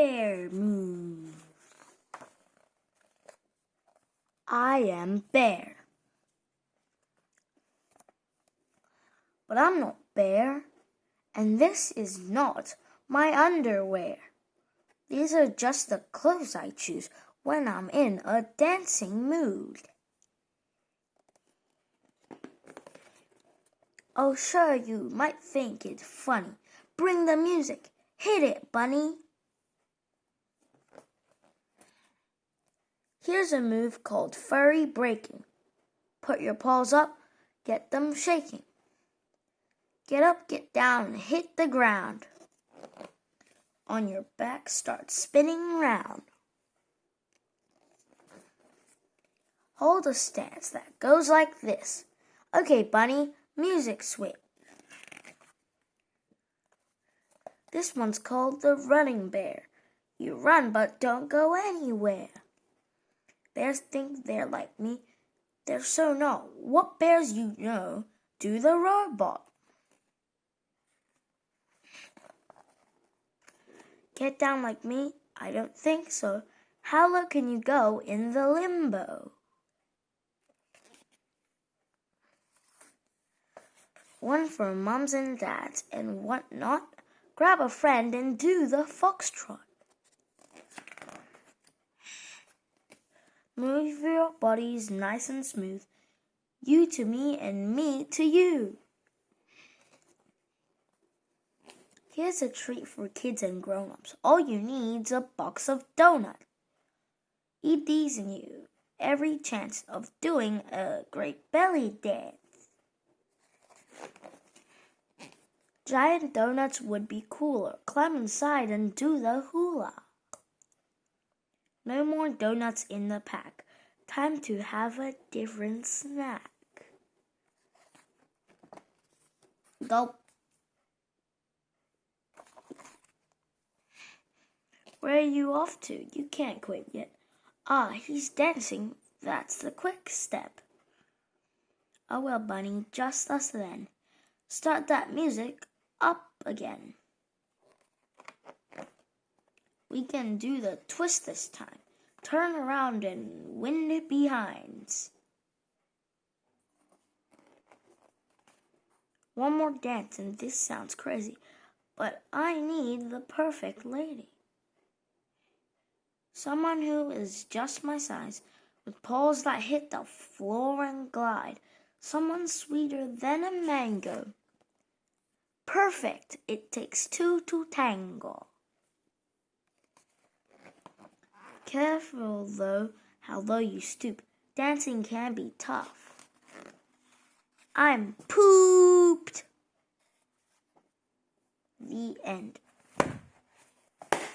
bear move. I am bear. But I'm not bear, and this is not my underwear. These are just the clothes I choose when I'm in a dancing mood. Oh, sure, you might think it funny. Bring the music. Hit it, bunny. Here's a move called furry breaking. Put your paws up, get them shaking. Get up, get down, and hit the ground. On your back, start spinning round. Hold a stance that goes like this. Okay, bunny, music switch. This one's called the running bear. You run but don't go anywhere. Bears think they're like me. They're so not. What bears you know do the robot? Get down like me? I don't think so. How low can you go in the limbo? One for mums and dads and what not? Grab a friend and do the foxtrot. Move your bodies nice and smooth. You to me and me to you. Here's a treat for kids and grown-ups. All you need's a box of donuts. Eat these and you every chance of doing a great belly dance. Giant donuts would be cooler. Climb inside and do the hula. No more donuts in the pack. Time to have a different snack. Gulp. Where are you off to? You can't quit yet. Ah, he's dancing. That's the quick step. Oh well, Bunny, just us then. Start that music up again. We can do the twist this time. Turn around and wind it behind. One more dance and this sounds crazy, but I need the perfect lady. Someone who is just my size, with paws that hit the floor and glide. Someone sweeter than a mango perfect. It takes two to tango. Careful though, how low you stoop. Dancing can be tough. I'm pooped. The end.